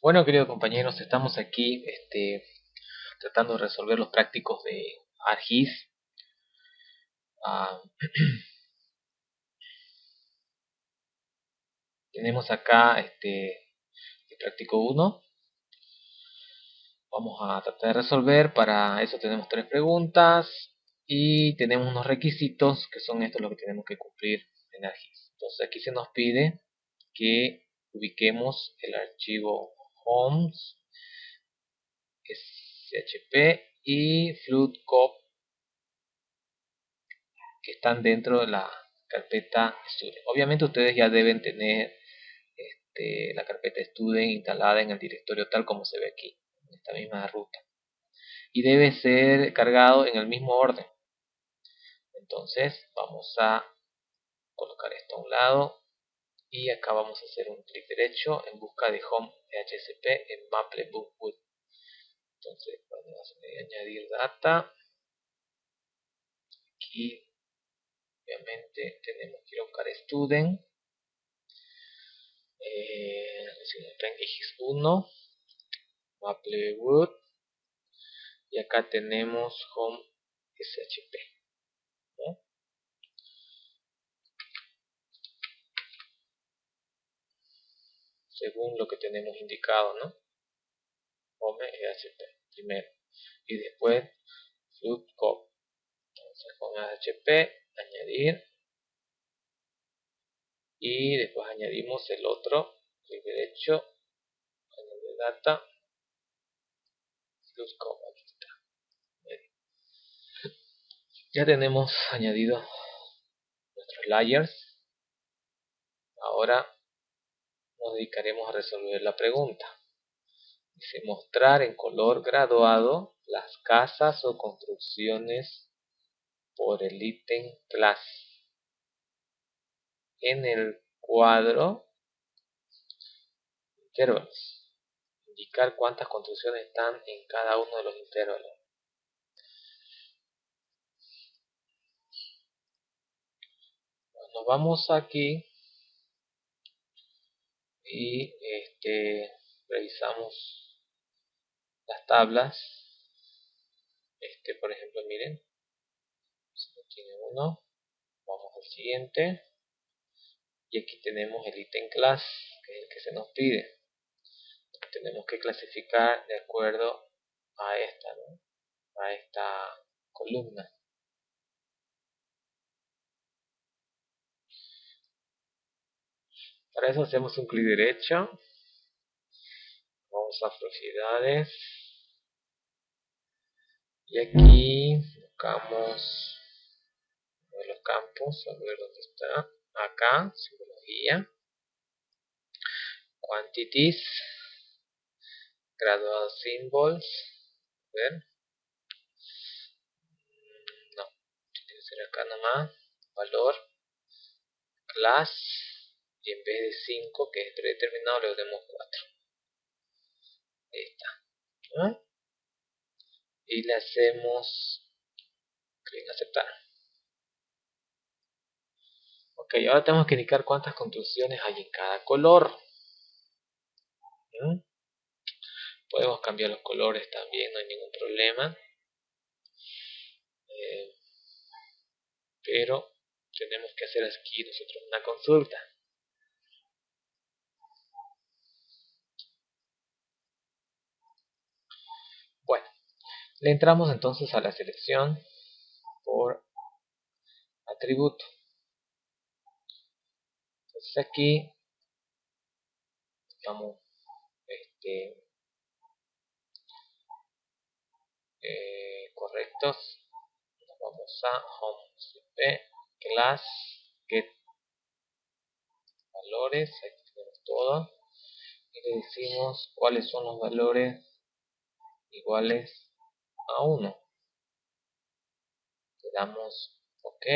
Bueno, queridos compañeros, estamos aquí este, tratando de resolver los prácticos de ARGIS. Ah, tenemos acá este, el práctico 1. Vamos a tratar de resolver. Para eso tenemos tres preguntas y tenemos unos requisitos que son estos los que tenemos que cumplir en ARGIS. Entonces aquí se nos pide que ubiquemos el archivo homes, SHP y floodcop que están dentro de la carpeta student. Obviamente ustedes ya deben tener este, la carpeta student instalada en el directorio tal como se ve aquí, en esta misma ruta. Y debe ser cargado en el mismo orden. Entonces vamos a colocar esto a un lado y acá vamos a hacer un clic derecho en busca de home HCP en Maple Bookwood entonces vamos a añadir data. Aquí obviamente tenemos que ir a buscar student. Eh, no está en x1 Maplewood y acá tenemos home shp según lo que tenemos indicado, ¿no? Home EHP primero y después flood cop. Entonces con EHP añadir y después añadimos el otro, clic derecho, añadir data, flood cop, aquí está. Ya tenemos añadido nuestros layers. Ahora nos dedicaremos a resolver la pregunta. Dice mostrar en color graduado las casas o construcciones por el ítem class. En el cuadro intervalos. Indicar cuántas construcciones están en cada uno de los intervalos. Nos vamos aquí y este, revisamos las tablas. Este por ejemplo miren tiene uno vamos al siguiente. Y aquí tenemos el ítem class que es el que se nos pide. Tenemos que clasificar de acuerdo a esta a esta columna Para eso hacemos un clic derecho. Vamos a propiedades. Y aquí buscamos uno de los campos, a ver dónde está. Acá, simbología. Quantities. Gradual symbols. A ver. No, tiene que ser acá nomás. Valor. Class y en vez de 5 que es predeterminado le demos 4 ahí está. Y le hacemos clic en aceptar. Ok ahora tenemos que indicar cuántas construcciones hay en cada color. ¿Mm? podemos cambiar los colores también no hay ningún problema. Eh, pero tenemos que hacer aquí nosotros una consulta Le entramos entonces a la selección por atributo. Entonces aquí estamos este, eh, correctos. vamos a home cp class get valores. Aquí tenemos todo. Y le decimos cuáles son los valores iguales a 1 le damos ok.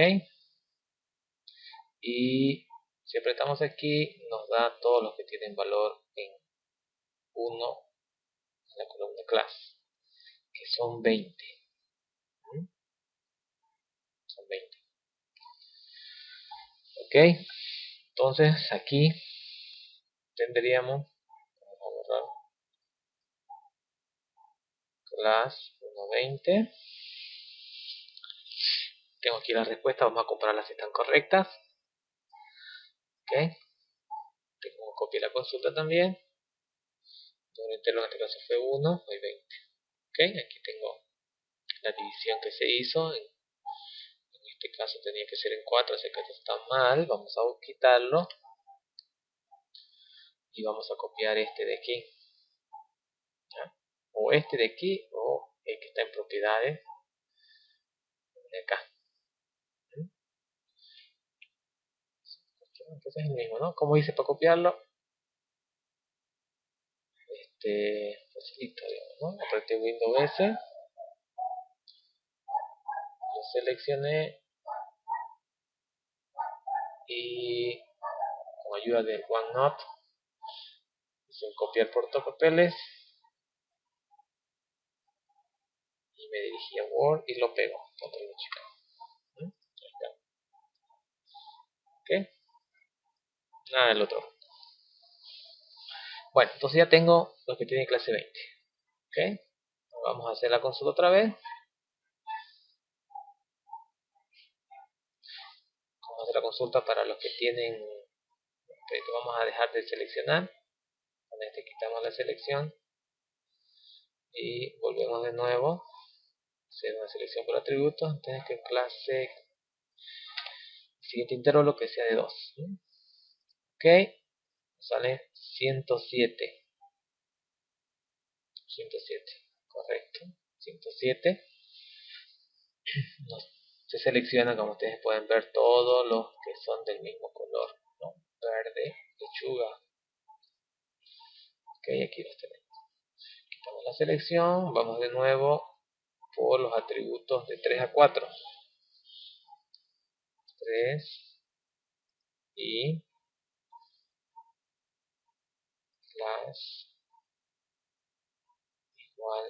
Y si apretamos aquí nos da todos los que tienen valor en 1 en la columna class que son 20 ¿Mm? son 20 ok entonces aquí tendríamos vamos a borrar class 120 tengo aquí la respuesta, vamos a compararlas si están correctas. Ok. Tengo copia la consulta también. El entero en este caso fue 1 hay 20 ok aquí tengo la división que se hizo. En, este caso tenía que ser en 4 así que esto está mal. Vamos a quitarlo. Y vamos a copiar este de aquí. O este de aquí el que está en de acá. Entonces es el mismo ¿no? como hice para copiarlo. Este facilito digamos ¿no? apreté Windows S lo seleccioné. Y con ayuda de OneNote hice copiar portapapeles y me dirigí a Word y lo pego control ¿Mm? ok. Nada del otro. Bueno entonces ya tengo lo que tiene clase 20 ok. Vamos a hacer la consulta otra vez. Vamos a hacer la consulta para los que tienen vamos a dejar de seleccionar. Con este quitamos la selección y volvemos de nuevo hacer una selección por atributos entonces que clase siguiente intervalo que sea de 2 ok sale 107 107 correcto 107 se selecciona como ustedes pueden ver todos los que son del mismo color verde lechuga. Ok aquí los tenemos. Quitamos la selección vamos de nuevo los atributos de 3 a 4 3 y class igual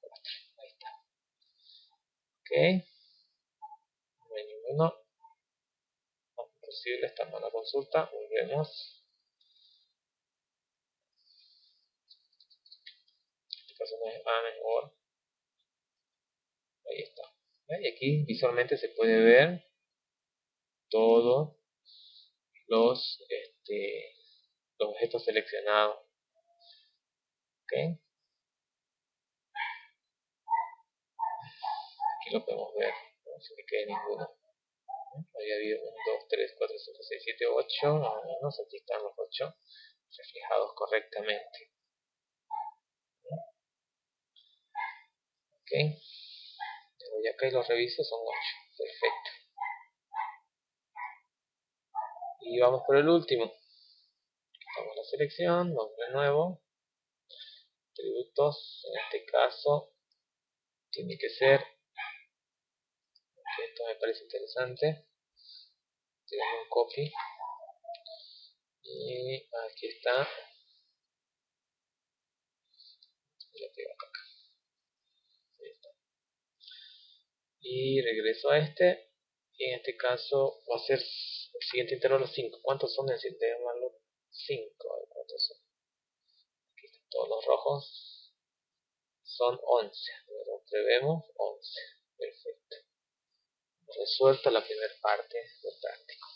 4 ahí está. Ok. No hay ninguno. No es posible esta mala consulta. Volvemos mejor. Ahí está. Y aquí visualmente se puede ver todos los este, los objetos seleccionados. Ok. Aquí lo podemos ver no se me quede ninguno. Había habido 1, 2, 3, 4, 5, 6, 7, 8 más o menos aquí están los 8 reflejados correctamente ok. Y acá y los reviso son 8 perfecto. Y vamos por el último. Quitamos la selección vamos de nuevo. Atributos en este caso tiene que ser. Esto me parece interesante. Tenemos un copy. Y aquí está. Lo pego acá y regreso a este. Y en este caso va a ser el siguiente intervalo 5 ¿cuántos son? necesito llamarlo 5 ¿cuántos son? aquí están todos los rojos. Son 11 vemos 11 perfecto. Resuelta la primera parte. Del práctico